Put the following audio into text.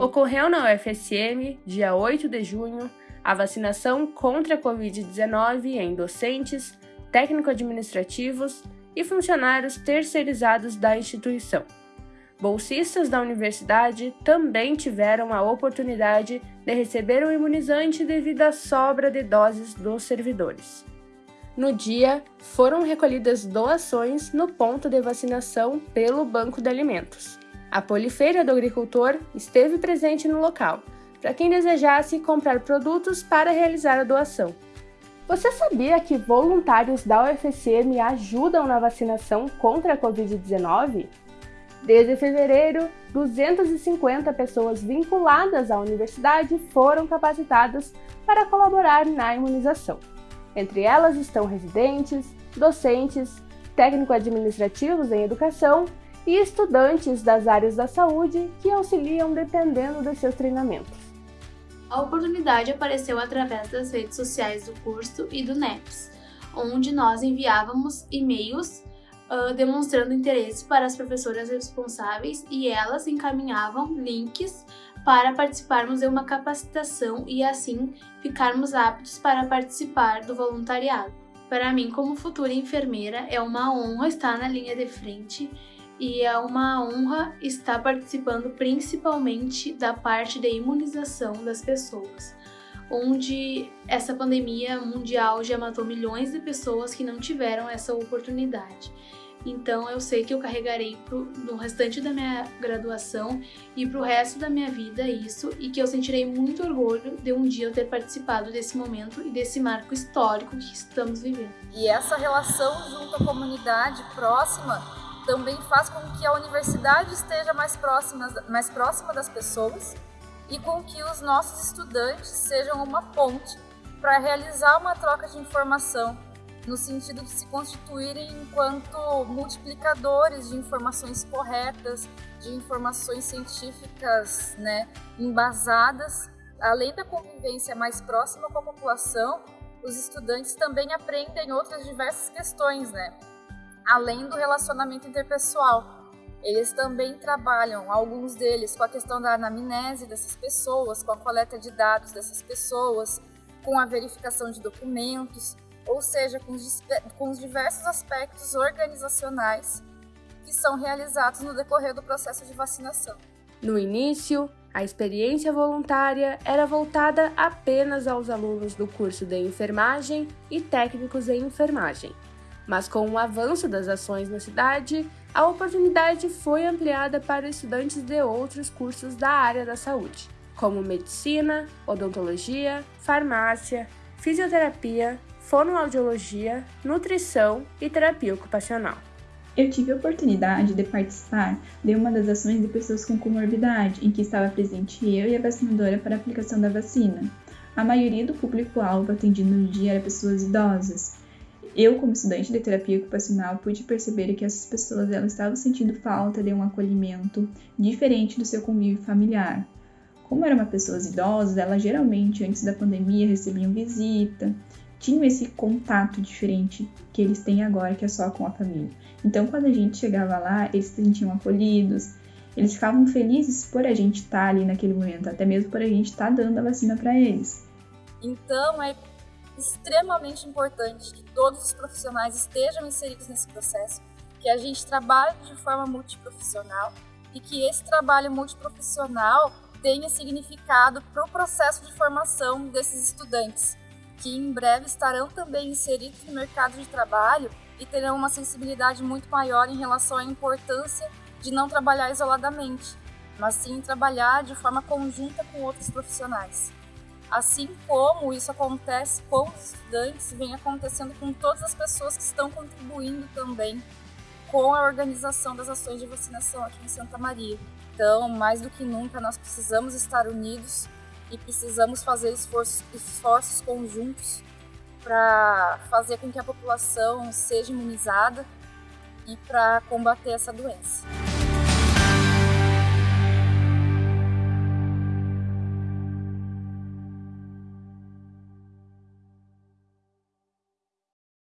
Ocorreu na UFSM, dia 8 de junho, a vacinação contra a Covid-19 em docentes, técnico-administrativos e funcionários terceirizados da instituição. Bolsistas da universidade também tiveram a oportunidade de receber o imunizante devido à sobra de doses dos servidores. No dia, foram recolhidas doações no ponto de vacinação pelo Banco de Alimentos. A Polifeira do Agricultor esteve presente no local, para quem desejasse comprar produtos para realizar a doação. Você sabia que voluntários da UFSM ajudam na vacinação contra a Covid-19? Desde fevereiro, 250 pessoas vinculadas à universidade foram capacitadas para colaborar na imunização. Entre elas estão residentes, docentes, técnico-administrativos em educação e estudantes das áreas da saúde que auxiliam dependendo de seus treinamentos. A oportunidade apareceu através das redes sociais do curso e do NEPS, onde nós enviávamos e-mails uh, demonstrando interesse para as professoras responsáveis e elas encaminhavam links para participarmos de uma capacitação e assim ficarmos aptos para participar do voluntariado. Para mim, como futura enfermeira, é uma honra estar na linha de frente e é uma honra estar participando principalmente da parte de imunização das pessoas, onde essa pandemia mundial já matou milhões de pessoas que não tiveram essa oportunidade. Então eu sei que eu carregarei pro, no restante da minha graduação e pro resto da minha vida isso e que eu sentirei muito orgulho de um dia eu ter participado desse momento e desse marco histórico que estamos vivendo. E essa relação junto à comunidade próxima também faz com que a universidade esteja mais próxima, mais próxima das pessoas e com que os nossos estudantes sejam uma ponte para realizar uma troca de informação no sentido de se constituírem enquanto multiplicadores de informações corretas, de informações científicas né, embasadas. Além da convivência mais próxima com a população, os estudantes também aprendem outras diversas questões, né? Além do relacionamento interpessoal. Eles também trabalham, alguns deles, com a questão da anamnese dessas pessoas, com a coleta de dados dessas pessoas, com a verificação de documentos, ou seja, com os, com os diversos aspectos organizacionais que são realizados no decorrer do processo de vacinação. No início, a experiência voluntária era voltada apenas aos alunos do curso de enfermagem e técnicos em enfermagem. Mas com o avanço das ações na cidade, a oportunidade foi ampliada para estudantes de outros cursos da área da saúde, como medicina, odontologia, farmácia, fisioterapia, fonoaudiologia, nutrição e terapia ocupacional. Eu tive a oportunidade de participar de uma das ações de pessoas com comorbidade, em que estava presente eu e a vacinadora para a aplicação da vacina. A maioria do público-alvo atendido no dia era pessoas idosas. Eu, como estudante de terapia ocupacional, pude perceber que essas pessoas elas estavam sentindo falta de um acolhimento diferente do seu convívio familiar. Como eram pessoas idosas, elas geralmente antes da pandemia recebiam visita, tinham esse contato diferente que eles têm agora, que é só com a família. Então, quando a gente chegava lá, eles se sentiam acolhidos, eles ficavam felizes por a gente estar ali naquele momento, até mesmo por a gente estar dando a vacina para eles. Então, é extremamente importante que todos os profissionais estejam inseridos nesse processo, que a gente trabalhe de forma multiprofissional e que esse trabalho multiprofissional tenha significado para o processo de formação desses estudantes que em breve estarão também inseridos no mercado de trabalho e terão uma sensibilidade muito maior em relação à importância de não trabalhar isoladamente, mas sim trabalhar de forma conjunta com outros profissionais. Assim como isso acontece com os estudantes, vem acontecendo com todas as pessoas que estão contribuindo também com a organização das ações de vacinação aqui em Santa Maria. Então, mais do que nunca, nós precisamos estar unidos e precisamos fazer esforços, esforços conjuntos para fazer com que a população seja imunizada e para combater essa doença.